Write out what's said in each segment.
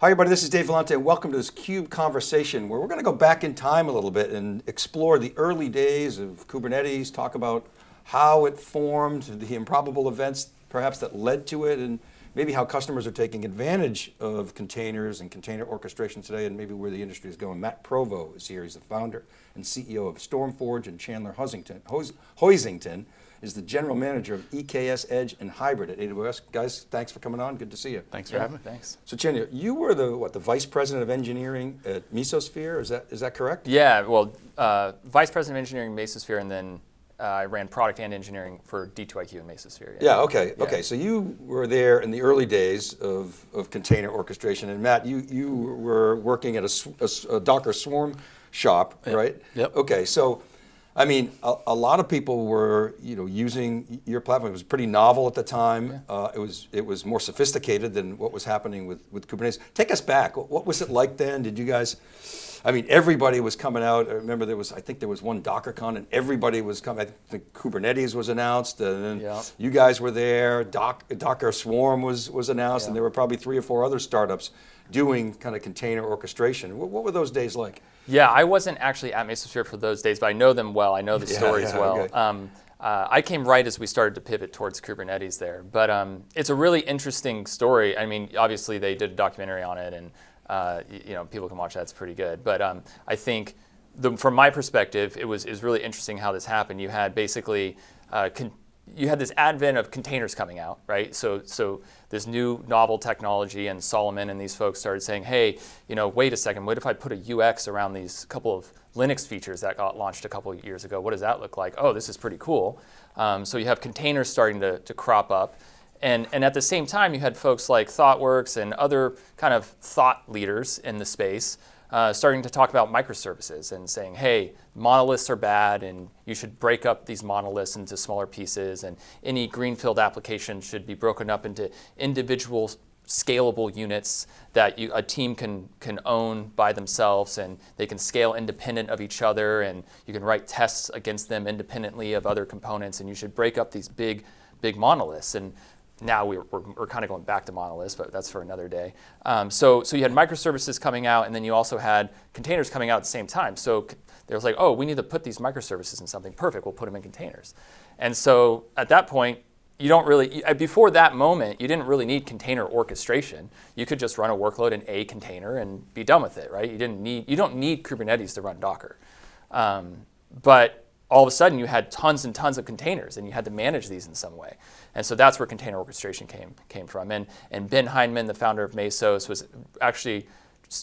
Hi everybody, this is Dave Vellante. And welcome to this CUBE conversation where we're going to go back in time a little bit and explore the early days of Kubernetes, talk about how it formed, the improbable events perhaps that led to it, and maybe how customers are taking advantage of containers and container orchestration today, and maybe where the industry is going. Matt Provo is here, he's the founder and CEO of StormForge, and Chandler Hoisington, is the general manager of EKS Edge and Hybrid at AWS. Guys, thanks for coming on, good to see you. Thanks for yeah, having me. Thanks. So Chandler, you were the, what, the vice president of engineering at Mesosphere, is that, is that correct? Yeah, well, uh, vice president of engineering Mesosphere and then uh, I ran product and engineering for D2IQ and Mesosphere. Yeah, yeah okay, yeah. okay. So you were there in the early days of, of container orchestration, and Matt, you, you were working at a, a, a Docker Swarm shop, yep. right? Yep. Okay, so I mean, a, a, lot of people were, you know, using your platform. It was pretty novel at the time. Yeah. Uh, it was it was more sophisticated than what was happening with with Kubernetes. Take us back. What was it like then? Did you guys? I mean, everybody was coming out. I remember there was, I think there was one DockerCon and everybody was coming. I think Kubernetes was announced and then yeah. you guys were there. Doc, Docker Swarm was, was announced yeah. and there were probably three or four other startups doing kind of container orchestration. What, what, were those days like? Yeah, I wasn't actually at Mesosphere for those days, but I know them well. I know the yeah, stories well. Okay. Um, uh, I came right as we started to pivot towards Kubernetes there, but um, it's a really interesting story. I mean, obviously they did a documentary on it and uh, you know, people can watch that, it's pretty good. But um, I think the, from my perspective, it was, it was really interesting how this happened. You had basically, uh, you had this advent of containers coming out, right? So, so this new novel technology and Solomon and these folks started saying, hey, you know, wait a second, what if I put a UX around these couple of Linux features that got launched a couple of years ago? What does that look like? Oh, this is pretty cool. Um, so you have containers starting to, to crop up. And, and at the same time, you had folks like ThoughtWorks and other kind of thought leaders in the space uh, starting to talk about microservices and saying, hey, monoliths are bad and you should break up these monoliths into smaller pieces and any greenfield application should be broken up into individual scalable units that you, a team can, can own by themselves and they can scale independent of each other and you can write tests against them independently of other components and you should break up these big, big monoliths. And now we're, we're, we're, kind of going back to monoliths, but that's for another day. Um, so, so you had microservices coming out, and then you also had containers coming out at the same time. So there was like, oh, we need to put these microservices in something. Perfect, we'll put them in containers. And so at that point, you don't really, before that moment, you didn't really need container orchestration. You could just run a workload in a container and be done with it, right? You didn't need, you don't need Kubernetes to run Docker. Um, but all of a sudden you had tons and tons of containers and you had to manage these in some way. And so that's where container orchestration came, came from. And, and Ben Hindman, the founder of Mesos, was actually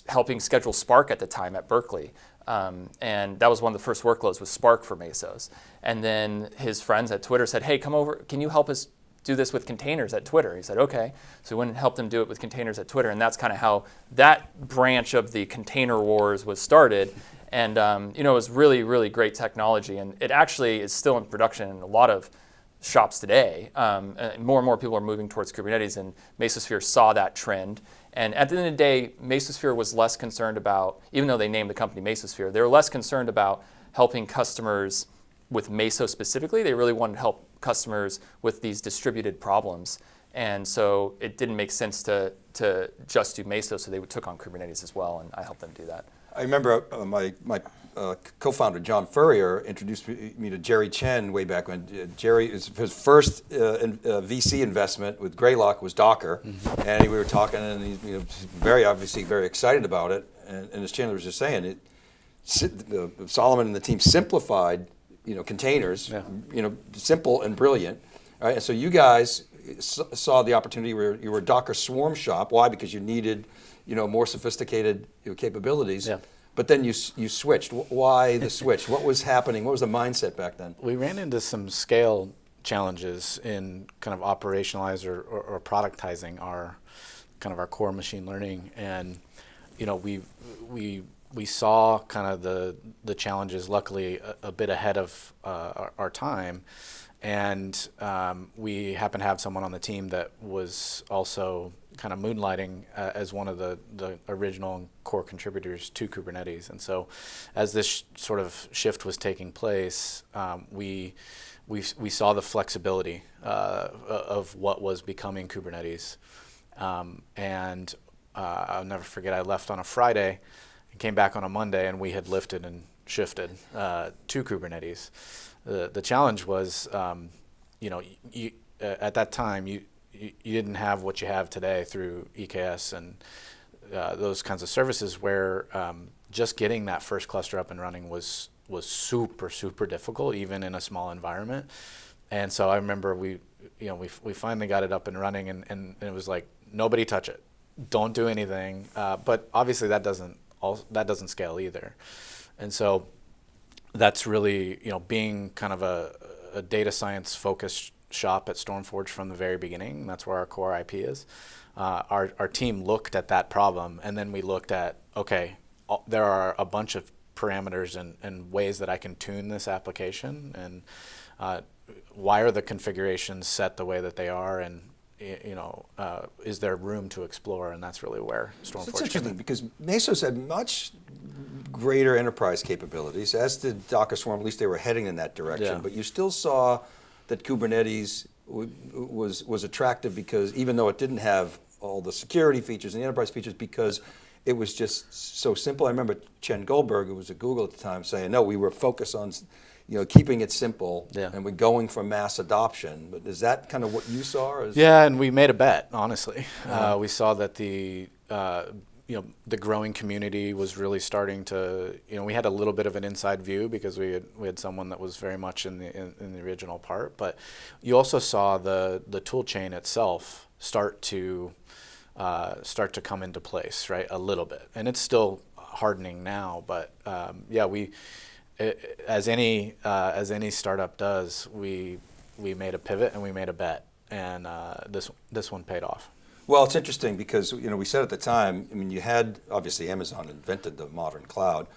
helping schedule Spark at the time at Berkeley. Um, and that was one of the first workloads was Spark for Mesos. And then his friends at Twitter said, hey, come over, can you help us do this with containers at Twitter? He said, okay. So we went and helped him do it with containers at Twitter. And that's kind of how that branch of the container wars was started. And um, you know, it was really, really great technology. And it actually is still in production in a lot of shops today. Um, more and more people are moving towards Kubernetes and Mesosphere saw that trend. And at the end of the day, Mesosphere was less concerned about, even though they named the company Mesosphere, they were less concerned about helping customers with Mesos specifically. They really wanted to help customers with these distributed problems. And so it didn't make sense to, to just do Mesos, so they took on Kubernetes as well, and I helped them do that. I remember uh, my, my uh, co-founder John Furrier introduced me to Jerry Chen way back when. Uh, Jerry, his first uh, in, uh, VC investment with Greylock was Docker, mm -hmm. and we were talking, and he's you know, very obviously very excited about it. And, and as Chandler was just saying, it, Solomon and the team simplified, you know, containers, yeah. you know, simple and brilliant. Right? And so you guys saw the opportunity where you were a Docker Swarm shop. Why? Because you needed you know, more sophisticated you know, capabilities. Yeah. But then you, you switched. Why the switch? what was happening? What was the mindset back then? We ran into some scale challenges in kind of operationalizing or, or, or productizing our kind of our core machine learning. And, you know, we, we, we saw kind of the, the challenges, luckily, a, a bit ahead of uh, our, our time and um, we happen to have someone on the team that was also kind of moonlighting uh, as one of the, the original core contributors to Kubernetes. And so as this sort of shift was taking place, um, we, we, we saw the flexibility uh, of what was becoming Kubernetes. Um, and uh, I'll never forget. I left on a Friday and came back on a Monday, and we had lifted and shifted uh, to Kubernetes. The the challenge was, um, you know, you, uh, at that time you, you didn't have what you have today through EKS and uh, those kinds of services, where um, just getting that first cluster up and running was was super super difficult, even in a small environment. And so I remember we, you know, we we finally got it up and running, and, and, and it was like nobody touch it, don't do anything. Uh, but obviously that doesn't all that doesn't scale either, and so that's really you know being kind of a, a data science focused shop at Stormforge from the very beginning. That's where our core IP is. Uh, our our team looked at that problem, and then we looked at okay, all, there are a bunch of parameters and, and ways that I can tune this application, and uh, why are the configurations set the way that they are, and you know, uh, is there room to explore? And that's really where Stormforge. It's interesting because Mesos had much greater enterprise capabilities, as did Docker Swarm. At least they were heading in that direction. Yeah. But you still saw that Kubernetes was was attractive because even though it didn't have all the security features and the enterprise features, because it was just so simple. I remember Chen Goldberg, who was at Google at the time, saying, "No, we were focused on." you know, keeping it simple, yeah. and we're going for mass adoption. But is that kind of what you saw? yeah, and we made a bet. Honestly, uh, we saw that the uh, you know the growing community was really starting to you know we had a little bit of an inside view because we had we had someone that was very much in the in, in the original part, but you also saw the the tool chain itself start to uh, start to come into place, right? A little bit, and it's still hardening now, but um, yeah, we it, as any uh, as any startup does, we we made a pivot and we made a bet, and uh, this this one paid off. Well, it's interesting because you know we said at the time. I mean, you had obviously Amazon invented the modern cloud.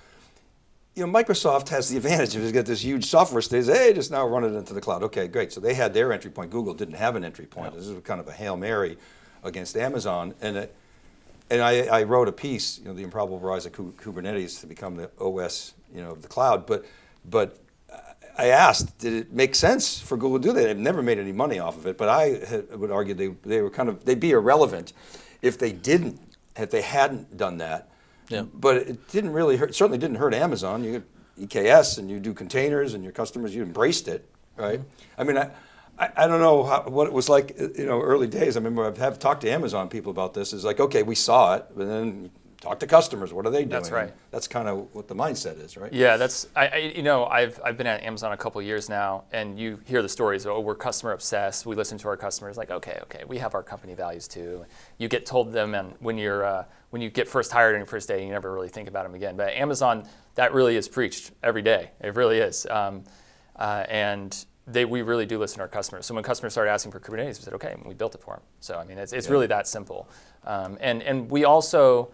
You know, Microsoft has the advantage of it's got this huge software state. Hey, just now run it into the cloud. Okay, great. So they had their entry point. Google didn't have an entry point. This is kind of a hail mary against Amazon, and it, and I, I, wrote a piece, you know, the improbable rise of Kubernetes to become the OS, you know, of the cloud. But, but I asked, did it make sense for Google to do that? They've never made any money off of it, but I had, would argue they, they were kind of, they'd be irrelevant if they didn't, if they hadn't done that. Yeah. But it didn't really hurt, certainly didn't hurt Amazon. You get EKS and you do containers and your customers, you embraced it, right? Mm-hmm. I mean, I, I, I don't know how, what it was like, you know, early days. I remember I've have talked to Amazon people about this. It's like, okay, we saw it, but then talk to customers. What are they doing? That's right. That's kind of what the mindset is, right? Yeah, that's I, I, you know I've I've been at Amazon a couple years now, and you hear the stories. Oh, we're customer obsessed. We listen to our customers. Like, okay, okay, we have our company values too. You get told them, and when you're uh, when you get first hired on your first day, you never really think about them again. But Amazon, that really is preached every day. It really is. Um, uh, and they, we really do listen to our customers. So when customers started asking for Kubernetes, we said, okay, we built it for them. So I mean, it's, it's yeah. really that simple. Um, and, and we also,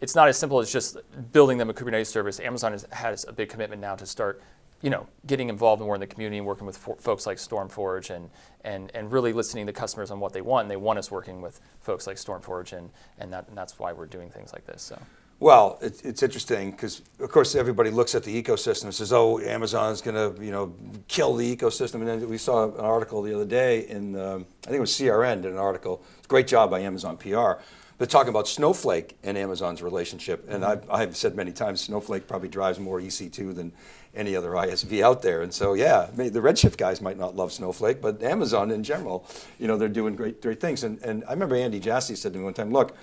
it's not as simple as just building them a Kubernetes service. Amazon has, has a big commitment now to start you know, getting involved more in the community and working with folks like Stormforge and, and, and really listening to customers on what they want. And they want us working with folks like Stormforge, and, and, that, and that's why we're doing things like this. So. Well, it, it's interesting because, of course, everybody looks at the ecosystem and says, "Oh, Amazon's going to, you know, kill the ecosystem." And then we saw an article the other day in, um, I think it was CRN, did an article. Great job by Amazon PR, but talking about Snowflake and Amazon's relationship. And I've, I've said many times, Snowflake probably drives more EC2 than any other ISV out there. And so, yeah, the Redshift guys might not love Snowflake, but Amazon in general, you know, they're doing great, great things. And, and I remember Andy Jassy said to me one time, "Look."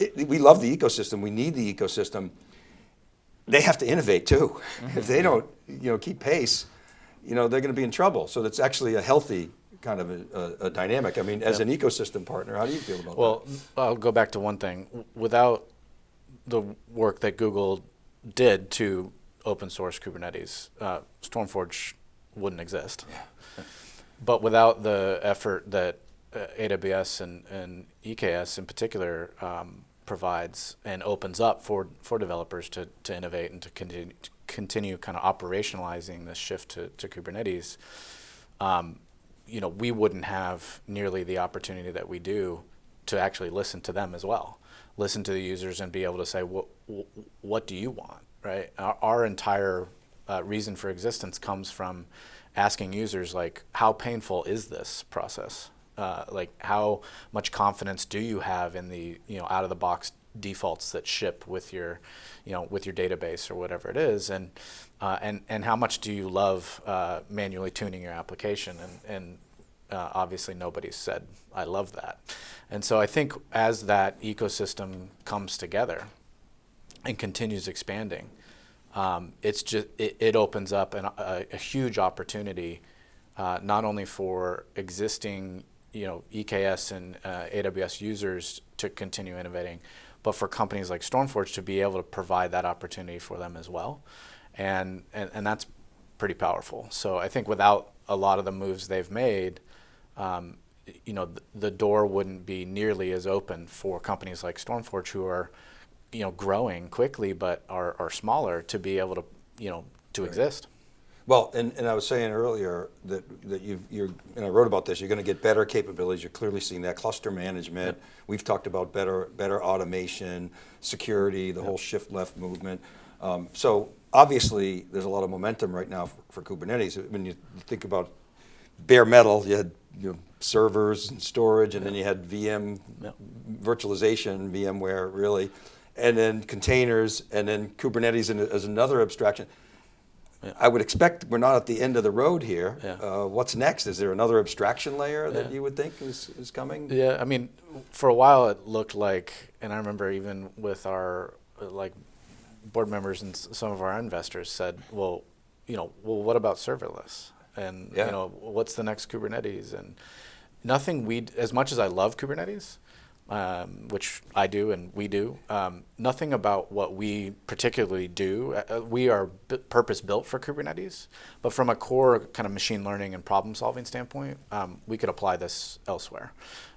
it, we love the ecosystem. We need the ecosystem. They have to innovate too. Mm -hmm. If they don't, you know, keep pace, you know, they're going to be in trouble. So that's actually a healthy kind of a, a, a dynamic. I mean, as yep. an ecosystem partner, how do you feel about well, that? Well, I'll go back to one thing. Without the work that Google did to open source Kubernetes, uh, Stormforge wouldn't exist. Yeah. but without the effort that uh, AWS and, and EKS in particular um, provides and opens up for, for developers to, to innovate and to continue, to continue kind of operationalizing this shift to, to Kubernetes, um, you know, we wouldn't have nearly the opportunity that we do to actually listen to them as well. Listen to the users and be able to say, what, what do you want, right? Our, our entire uh, reason for existence comes from asking users like, how painful is this process? Uh, like how much confidence do you have in the you know out of the box defaults that ship with your, you know, with your database or whatever it is, and uh, and and how much do you love uh, manually tuning your application? And and uh, obviously nobody said I love that, and so I think as that ecosystem comes together and continues expanding, um, it's just it, it opens up an, a, a huge opportunity, uh, not only for existing you know EKS and uh, AWS users to continue innovating, but for companies like Stormforge to be able to provide that opportunity for them as well, and and, and that's pretty powerful. So I think without a lot of the moves they've made. Um, you know, th the door wouldn't be nearly as open for companies like Stormforge who are you know, growing quickly but are, are smaller to be able to, you know, to exist. Well, and, and I was saying earlier that, that you you're, and I wrote about this, you're going to get better capabilities, you're clearly seeing that, cluster management, Yep. we've talked about better, better automation, security, the whole shift left movement. Um, so obviously, there's a lot of momentum right now for, for Kubernetes. When you think about bare metal, you had you know, servers and storage, and then you had VM Yep. virtualization, VMware really, and then containers, and then Kubernetes as another abstraction. I would expect we're not at the end of the road here. Yeah. Uh, what's next? Is there another abstraction layer that Yeah. you would think is, is coming? Yeah, I mean, for a while it looked like, and I remember even with our like board members and s- some of our investors said, well, you know, well, what about serverless? And Yeah. you know, what's the next Kubernetes? And nothing we, as much as I love Kubernetes, um, which I do and we do, um, nothing about what we particularly do. Uh, uh, we are b- purpose built for Kubernetes, but from a core kind of machine learning and problem solving standpoint, um, we could apply this elsewhere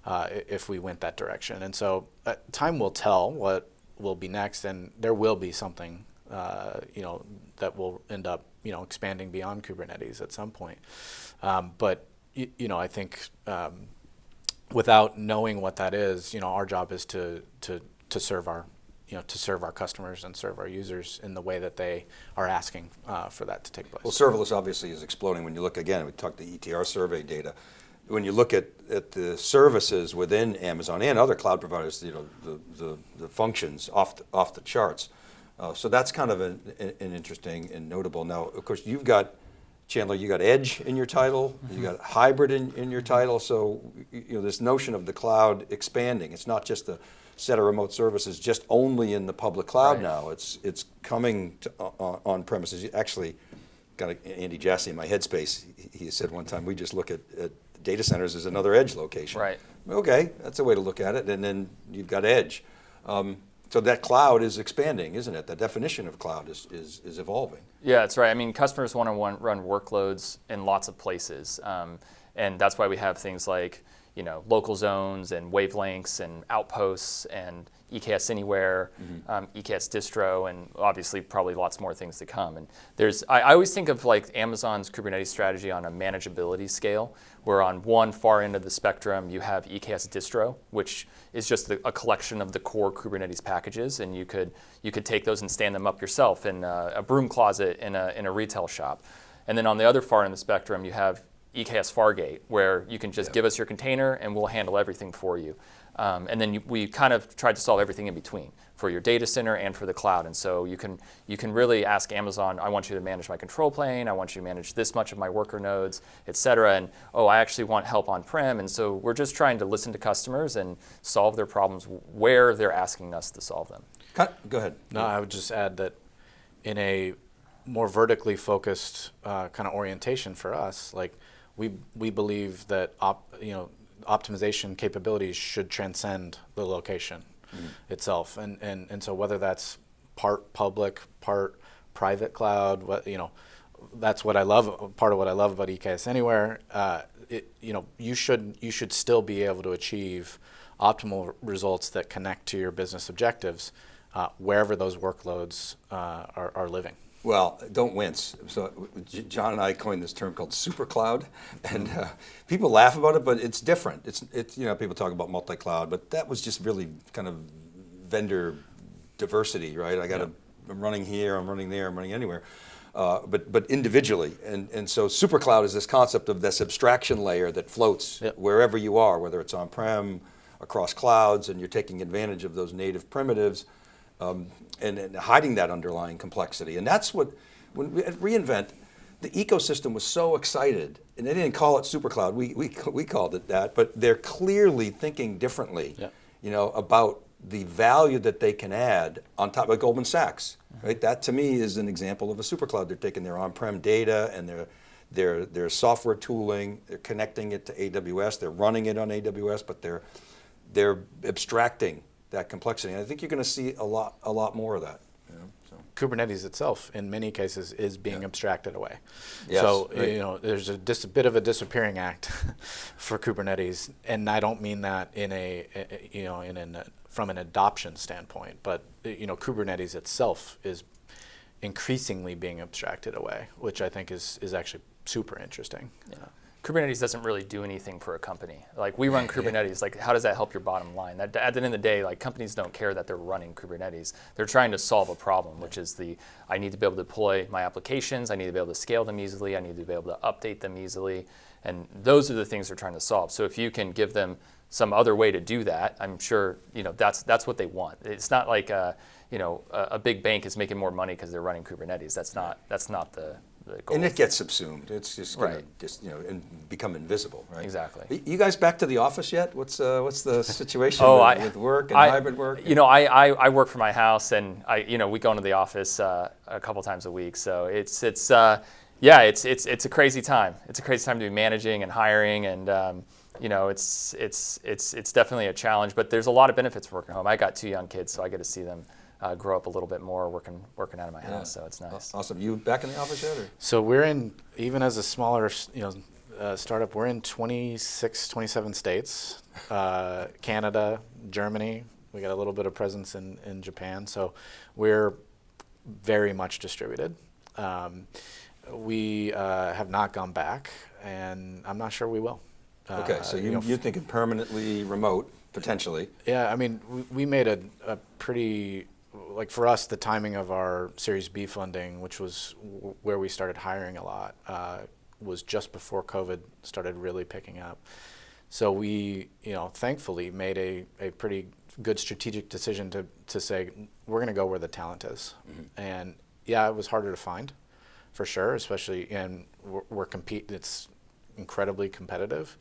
uh, if we went that direction. And so uh, time will tell what will be next, and there will be something uh, you know that will end up you know expanding beyond Kubernetes at some point. Um, but y- you know, I think. Um, without knowing what that is, you know, our job is to to to serve our you know to serve our customers and serve our users in the way that they are asking uh, for that to take place. Well, serverless obviously is exploding. When you look again, we talked the ETR survey data. When you look at, at the services within Amazon and other cloud providers, you know, the, the, the functions off the, off the charts. Uh, so that's kind of an, an interesting and notable. Now, of course, you've got Chandler, you got edge in your title, you got hybrid in, in your title. So you know this notion of the cloud expanding. It's not just a set of remote services just only in the public cloud Right. now. It's it's coming to, on, on premises. Actually, got Andy Jassy in my headspace. He, he said one time we just look at, at data centers is another edge location. Right. Okay, that's a way to look at it. And then you've got edge. Um, so that cloud is expanding, isn't it? The definition of cloud is, is, is evolving. Yeah, that's right. I mean, customers want to run workloads in lots of places, um, and that's why we have things like you know local zones and wavelengths and outposts and EKS Anywhere, um, EKS Distro, and obviously probably lots more things to come. And there's I, I always think of like Amazon's Kubernetes strategy on a manageability scale, where on one far end of the spectrum you have EKS Distro, which is just the, a collection of the core Kubernetes packages, and you could you could take those and stand them up yourself in a, a broom closet in a in a retail shop. And then on the other far end of the spectrum, you have EKS Fargate, where you can just give us your container and we'll handle everything for you. Um, and then you, we kind of tried to solve everything in between for your data center and for the cloud. And so you can you can really ask Amazon, I want you to manage my control plane, I want you to manage this much of my worker nodes, et cetera. And oh, I actually want help on prem. And so we're just trying to listen to customers and solve their problems where they're asking us to solve them. Cut- Go ahead. No, I would just add that in a more vertically focused uh, kind of orientation for us, like we we believe that op, you know optimization capabilities should transcend the location itself, and, and and so whether that's part public, part private cloud, what you know, that's what I love. Part of what I love about EKS Anywhere, uh, it, you know, you should you should still be able to achieve optimal results that connect to your business objectives uh, wherever those workloads uh, are, are living. Well, don't wince. So John and I coined this term called super cloud, and uh, people laugh about it, but it's different. It's it's you know people talk about multi cloud, but that was just really kind of vendor diversity, right? I got to I'm running here, I'm running there, I'm running anywhere. Uh, but but individually, and and so super cloud is this concept of this abstraction layer that floats Yep. wherever you are, whether it's on prem across clouds, and you're taking advantage of those native primitives, um, and, and hiding that underlying complexity. And that's what when we, at reInvent, the ecosystem was so excited, and they didn't call it SuperCloud. We we we called it that, but they're clearly thinking differently. Yeah. You know about the value that they can add on top of Goldman Sachs, right? That to me is an example of a supercloud. They're taking their on-prem data and their, their, their software tooling, they're connecting it to AWS, they're running it on AWS, but they're, they're abstracting that complexity. And I think you're going to see a lot, a lot more of that. so. Kubernetes itself, in many cases, is being Yeah. abstracted away. Yes, so right. you know, there's a, dis- a bit of a disappearing act for Kubernetes, and I don't mean that in a, a- you know in an from an adoption standpoint, but you know, Kubernetes itself is increasingly being abstracted away, which I think is is actually super interesting. Uh, Kubernetes doesn't really do anything for a company. Like we run Kubernetes, like how does that help your bottom line? That, at the end of the day, like companies don't care that they're running Kubernetes. They're trying to solve a problem, which is the I need to be able to deploy my applications, I need to be able to scale them easily, I need to be able to update them easily, and those are the things they're trying to solve. So if you can give them some other way to do that, I'm sure you know that's that's what they want. It's not like uh, you know a, a big bank is making more money because they're running Kubernetes. That's not that's not the. And it gets subsumed. It's just going Right. to just you know and become invisible, right? Exactly. You guys back to the office yet? What's uh, what's the situation Oh, with, I, with work and I- hybrid work? You know, I, I, I work from my house, and I you know we go into the office uh, a couple times a week. So it's it's uh, yeah, it's it's it's a crazy time. It's a crazy time to be managing and hiring, and um, you know it's it's it's it's definitely a challenge. But there's a lot of benefits working home. I got two young kids, so I get to see them uh, grow up a little bit more working working out of my Yeah. house. So it's nice. Awesome. You back in the office yet? Or? So we're in, even as a smaller, you know, uh, startup, we're in 26, 27 states, uh, Canada, Germany. We got a little bit of presence in, in Japan. So we're very much distributed. Um, we uh, have not gone back, and I'm not sure we will. Okay, Uh, so you, know, you're thinking permanently remote, potentially. yeah, I mean, we, we made a, a pretty, like for us, the timing of our Series B funding, which was w- where we started hiring a lot, uh, was just before COVID started really picking up. So we, you know, thankfully made a, a pretty good strategic decision to, to say, we're going to go where the talent is. And yeah, it was harder to find, for sure, especially, and we're, we're compete, it's incredibly competitive.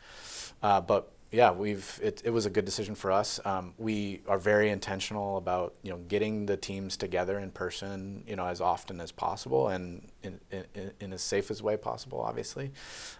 Uh, but yeah, we've it, it was a good decision for us. Um, we are very intentional about you know getting the teams together in person, you know, as often as possible and in, in, in as safe as way possible, obviously.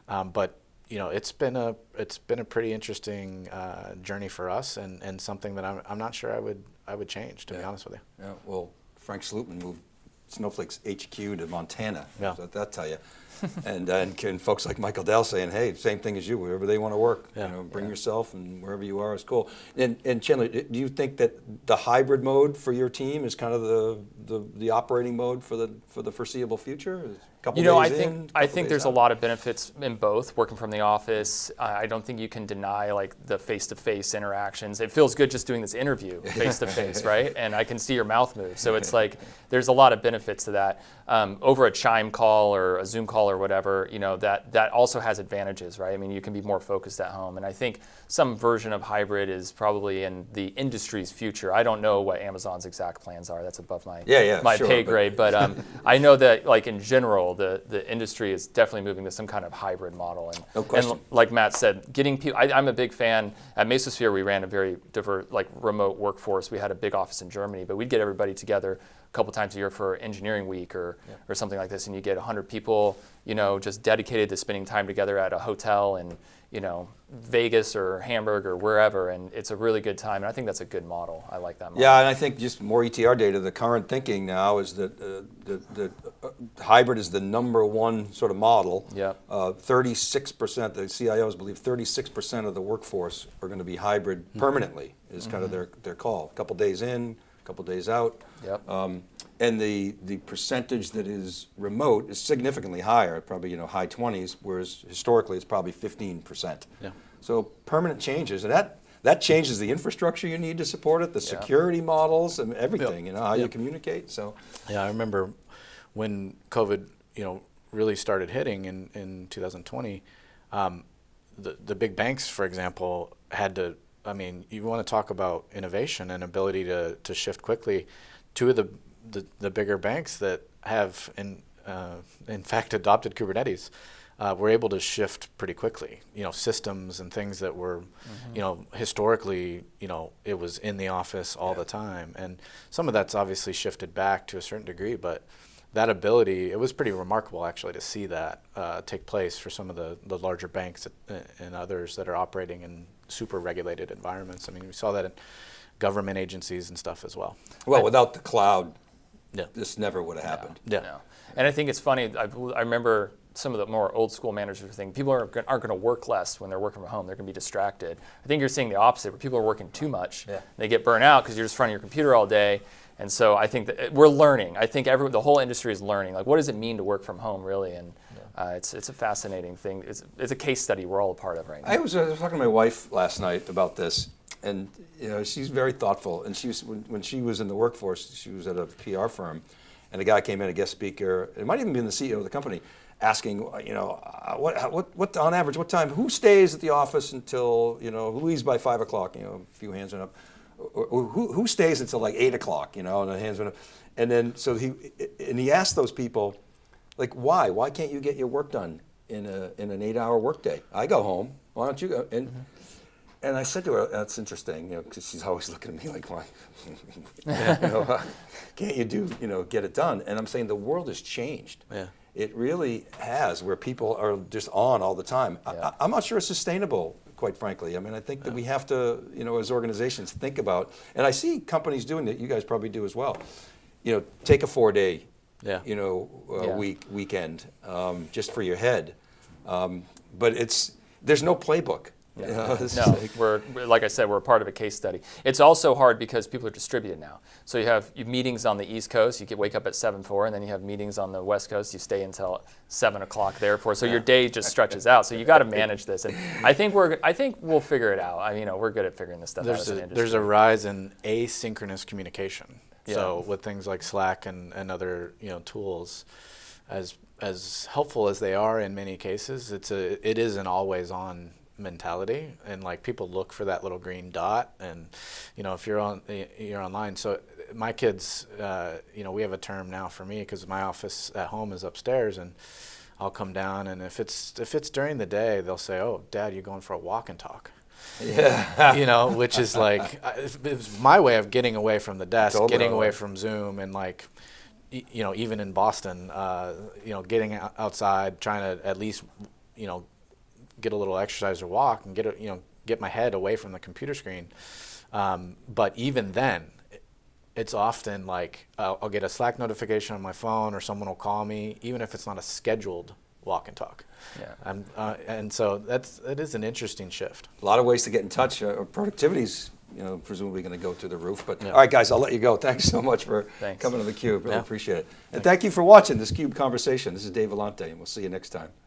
Um, but you know, it's been a it's been a pretty interesting uh, journey for us, and, and something that I'm, I'm not sure I would I would change to be honest with you. Yeah, well, Frank Slootman moved Snowflake's HQ to Montana. Yeah. So that tell you. and, and and folks like Michael Dell saying, hey, same thing as you, wherever they want to work. Yeah. You know, bring yourself and wherever you are is cool. And, and Chandler, do you think that the hybrid mode for your team is kind of the, the, the operating mode for the for the foreseeable future? Is a couple You know, I think in, I think there's a lot of benefits in both working from the office. I I don't think you can deny like the face-to-face interactions. It feels good just doing this interview face-to-face, right? And I can see your mouth move. So it's like there's a lot of benefits to that. Um, over a Chime call or a Zoom call or whatever, you know, that that also has advantages, right? I mean, you can be more focused at home. And I think some version of hybrid is probably in the industry's future. I don't know what Amazon's exact plans are. That's above my Yeah, yeah, my sure, pay but- grade. But um, I know that, like in general, the, the industry is definitely moving to some kind of hybrid model. And, No question. and like Matt said, getting people. I, I'm a big fan. At Mesosphere, we ran a very diverse, like remote workforce. We had a big office in Germany, but we'd get everybody together couple times a year for engineering week or or something like this, and you get 100 people, you know, just dedicated to spending time together at a hotel in, you know, Vegas or Hamburg or wherever, and it's a really good time. And I think that's a good model. I like that model. Yeah, and I think just more ETR data. The current thinking now is that uh, the, the uh, hybrid is the number one sort of model. Yep. Uh, 36%, the CIOs believe 36% of the workforce are going to be hybrid Mm-hmm. permanently. Is kind of their their call. A couple days in, a couple days out. Yep. Um, and the, the percentage that is remote is significantly higher, probably you know high 20s, whereas historically it's probably 15%. Yeah. So permanent changes, and that that changes the infrastructure you need to support it, the Yeah. security models, and everything. You know how you communicate. So Yeah, I remember when COVID, you know, really started hitting in, in 2020. Um, the the big banks, for example, had to I mean, you want to talk about innovation and ability to, to shift quickly. Two of the, the, the bigger banks that have, in, uh, in fact, adopted Kubernetes uh, were able to shift pretty quickly. You know, systems and things that were, Mm-hmm. you know, historically, you know, it was in the office all the time. And some of that's obviously shifted back to a certain degree, but that ability, it was pretty remarkable actually to see that uh, take place for some of the, the larger banks and others that are operating in super regulated environments. I mean, we saw that in government agencies and stuff as well. Well, without the cloud, Yeah. this never would have happened. Yeah. No. And I think it's funny. I, I remember some of the more old school managers were thinking people aren't, aren't going to work less when they're working from home. They're going to be distracted. I think you're seeing the opposite, where people are working too much. Yeah. They get burnt out because you're just in front of your computer all day. And so I think that we're learning. I think every, the whole industry is learning. Like, what does it mean to work from home, really? And uh, it's, it's a fascinating thing. It's, it's a case study we're all a part of right now. I was, I was talking to my wife last night about this, and you know she's very thoughtful. And she was when, when she was in the workforce, she was at a PR firm, and a guy came in, a guest speaker. It might even been the CEO of the company, asking, you know, uh, what, what, what on average, what time, who stays at the office until you know, who leaves by five o'clock? You know, a few hands went up. Or who, who stays until like eight o'clock? You know, and the hands went up. And then so he and he asked those people, like, why? Why can't you get your work done in a in an eight-hour workday? I go home. Why don't you go? And and I said to her, "That's interesting, you know, because she's always looking at me like, why? you know, uh, can't you do, you know, get it done?" And I'm saying the world has changed. Yeah. It really has, where people are just on all the time. Yeah. I, I'm not sure it's sustainable, quite frankly. I mean, I think that we have to, you know, as organizations, think about. And I see companies doing it. You guys probably do as well. You know, take a four-day, Yeah. you know, uh, Yeah. week weekend um, just for your head. Um, but it's there's no playbook. you know, No, like- we're, we're- like I said, we're a part of a case study. It's also hard because people are distributed now. So you have, you have meetings on the East Coast, you can wake up at 7, 4, and then you have meetings on the West Coast, you stay until 7 o'clock there for. So your day just stretches out. So you got to manage this. And I think we're, I think we'll figure it out. I mean, you know, we're good at figuring this stuff out There's as an a, industry. there's a rise in asynchronous communication. So with things like Slack and, and other you know tools, as as helpful as they are in many cases, it's a it is an always on mentality. And like people look for that little green dot and you know if you're on you're online. So my kids uh, you know we have a term now for me because my office at home is upstairs and I'll come down and if it's if it's during the day they'll say oh dad you're going for a walk and talk yeah. you know, which is like it's my way of getting away from the desk, Totally. getting away from Zoom, and like, you know, even in Boston, uh, you know, getting outside, trying to at least, you know, get a little exercise or walk, and get a, you know, get my head away from the computer screen. Um, but even then, it's often like I'll, I'll get a Slack notification on my phone, or someone will call me, even if it's not a scheduled walk and talk. Yeah. Uh, and so that's it is an interesting shift. A lot of ways to get in touch. Uh, productivity's, you know, presumably going to go through the roof. But Yeah. all right, guys, I'll let you go. Thanks so much for Thanks. coming to the Cube. Really Yeah. appreciate it. And thank you for watching this Cube conversation. This is Dave Vellante, and we'll see you next time.